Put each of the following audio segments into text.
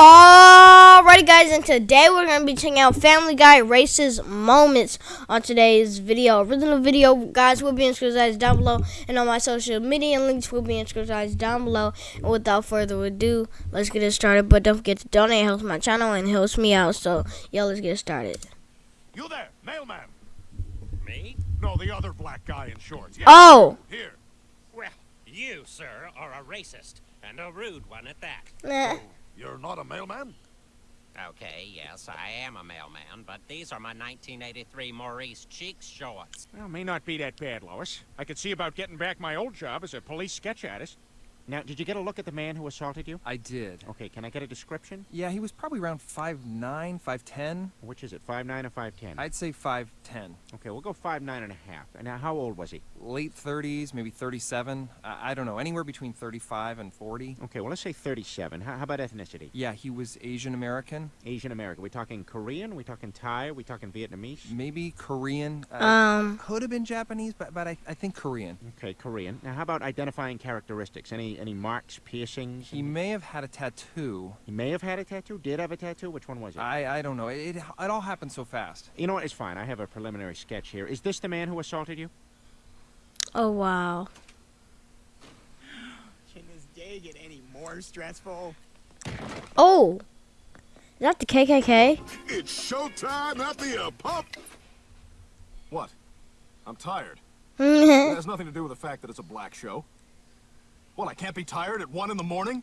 Alrighty guys, and today we're going to be checking out Family Guy Racist Moments on today's video. Original video, guys, will be in screen down below, and on my social media links will be in screen down below. And without further ado, let's get it started. But don't forget to donate, helps my channel, and helps me out. So, yeah, let's get started. You there, mailman? Me? No, the other black guy in shorts. Yeah. Oh! Here. Well, you, sir, are a racist, and a rude one at that. Nah. You're not a mailman? Okay, yes, I am a mailman, but these are my 1983 Maurice Cheeks shorts. Well, may not be that bad, Lois. I could see about getting back my old job as a police sketch artist. Now, did you get a look at the man who assaulted you? I did. Okay, can I get a description? Yeah, he was probably around 5'9", 5'10". Which is it, 5'9 or 5'10? I'd say 5'10". Okay, we'll go 5'9 and a half. And now, how old was he? Late 30s, maybe 37. I, I don't know, anywhere between 35 and 40. Okay, well, let's say 37. How, how about ethnicity? Yeah, he was Asian American, Asian American. we talking Korean? we talking Thai? we talking Vietnamese? maybe Korean. Uh, Um, could have been Japanese, but but I, I think Korean. Okay, Korean. Now, how about identifying characteristics? Any any marks, piercings? He may have had a tattoo. He may have had a tattoo. Did have a tattoo. Which one was it? I I don't know. It, it it all happened so fast. you know what? It's fine. I have a preliminary sketch here. Is this the man who assaulted you? oh, wow. Can this day get any more stressful? Oh! Is that the KKK? It's showtime at the pump. What? I'm tired. It has nothing to do with the fact that it's a black show. What, I can't be tired at 1 in the morning?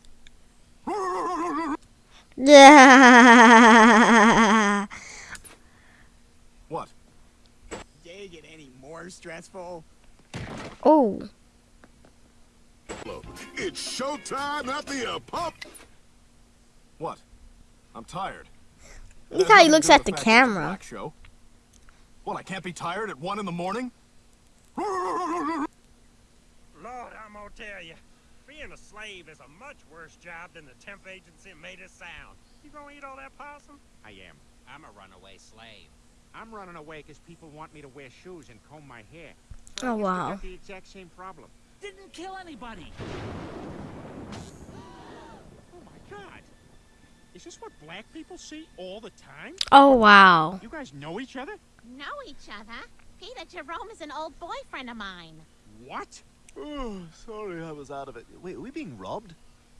Yeah. What? Day get any more stressful? oh. It's showtime at the uh, pump. What? I'm tired. Look how he looks at with the fact that it's a camera. black show. What, I can't be tired at 1 in the morning? Lord, I'm gonna tell you, being a slave is a much worse job than the temp agency made it sound. You gonna eat all that possum? I am. I'm a runaway slave. I'm running away because people want me to wear shoes and comb my hair. Oh, I used to wow. have the exact same problem. Didn't kill anybody. Oh my God! Is this what black people see all the time? Oh, wow. You guys know each other? know each other. Peter Jerome is an old boyfriend of mine. What? Oh, sorry, I was out of it. Wait, are we being robbed?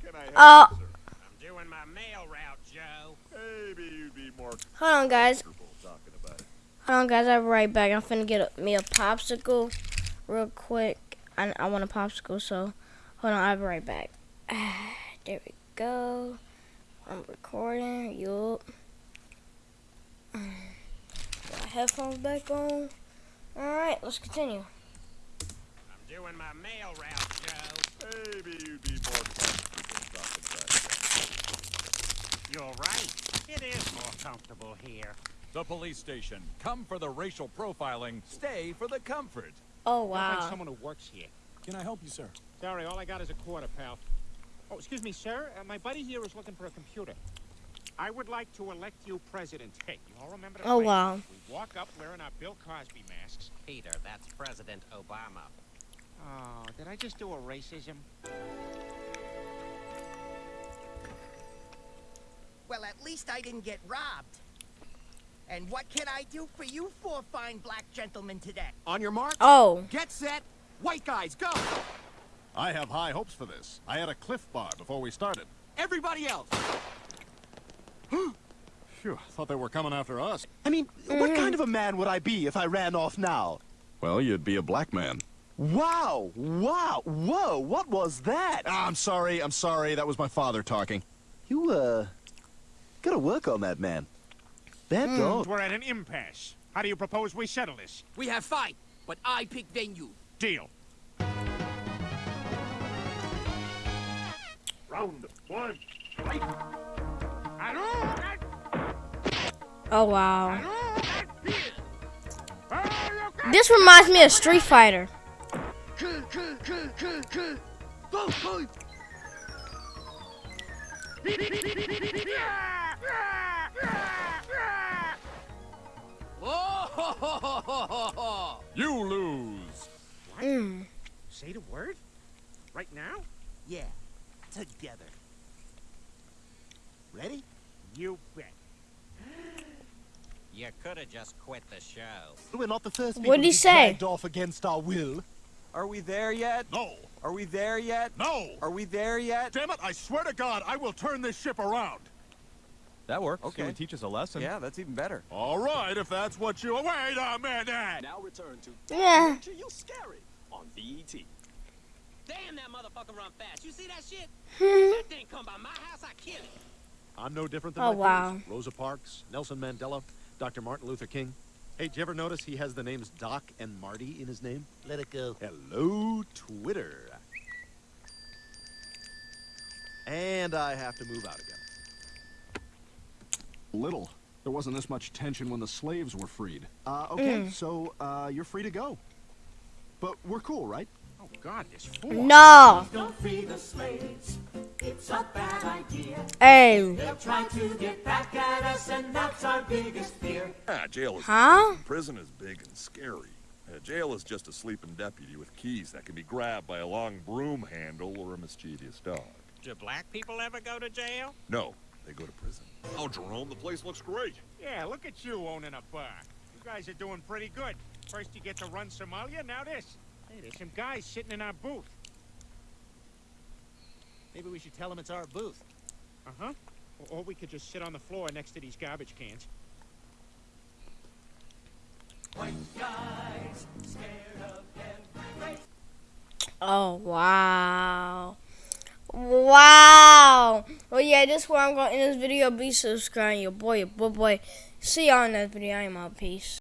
Can I help Oh. you, sir? I'm doing my mail route, Joe. Maybe you'd be more Hold on, guys. comfortable talking about it. Hold on, guys. I'll be right back. I'm finna get a, me a popsicle real quick. I, I want a popsicle, so hold on. I'll be right back. there we go. I'm recording. Yup. Got my headphones back on. Alright, let's continue. I'm doing my mail route, Joe. Maybe you'd be more comfortable talking about it. You're right. It is more comfortable here. The police station. Come for the racial profiling, stay for the comfort. Oh, I'll find someone who works here. Can I help you, sir? Sorry, all I got is a quarter, pal. Oh, excuse me, sir. Uh, my buddy here is looking for a computer. I would like to elect you president. Hey, you all remember the Oh, phrase? wow. We walk up wearing our Bill Cosby masks. Peter, that's President Obama. Oh, did I just do a racism? Well, at least I didn't get robbed. And what can I do for you four fine black gentlemen today? On your mark, Oh. get set, white guys, go! I have high hopes for this. I had a cliff bar before we started. Everybody else! Phew, thought they were coming after us. I mean, what mm-hmm. kind of a man would I be if I ran off now? Well, you'd be a black man. Wow! Wow! Whoa! What was that? Ah, I'm sorry, I'm sorry. That was my father talking. You, uh... Gotta work on that man. Bad dog. We're at an impasse. How do you propose we settle this? We have fight, but I pick venue. Deal. Round one. fight! Oh, wow. This reminds me of Street Fighter. Oh, You lose. What? Mm. Say the word? Right now? Yeah, together. Ready? You bet. You could have just quit the show. We're not the first What'd he say? off against our will. Are we there yet? No. Are we there yet? No. Are we there yet? Damn it, I swear to God, I will turn this ship around. That works. Okay. It teach us a lesson. Yeah, that's even better. All right, if that's what you... Wait a minute! Now return to Yeah. Nature You Scary on E BET. Damn, that motherfucker run fast. You see that shit? Hmm. that thing come by my house, I kill it. I'm no different than Oh, my wow. peers. Rosa Parks, Nelson Mandela, Dr. Martin Luther King. Hey, did you ever notice he has the names Doc and Marty in his name? Let it go. Hello, Twitter. And I have to move out again. Little. There wasn't this much tension when the slaves were freed. Uh, okay, so, uh, you're free to go. But we're cool, right? God, this fool. No. Don't free the slaves. It's a bad idea. Hey. They'll try to get back at us, and that's our biggest fear. Ah, jail is Huh? big. Prison is big and scary. Uh, jail is just a sleeping deputy with keys that can be grabbed by a long broom handle or a mischievous dog. Do black people ever go to jail? No, they go to prison. Oh, Jerome, the place looks great. Yeah, look at you owning a bar. You guys are doing pretty good. First you get to run Somalia, now this. Hey, there's some guys sitting in our booth. Maybe we should tell them it's our booth. Uh-huh. Or, or we could just sit on the floor next to these garbage cans. Oh wow. Wow. Well yeah, this is where I'm gonna end this video. Be subscribed, your boy, your boy boy. See y'all in next video. I'm out. Peace.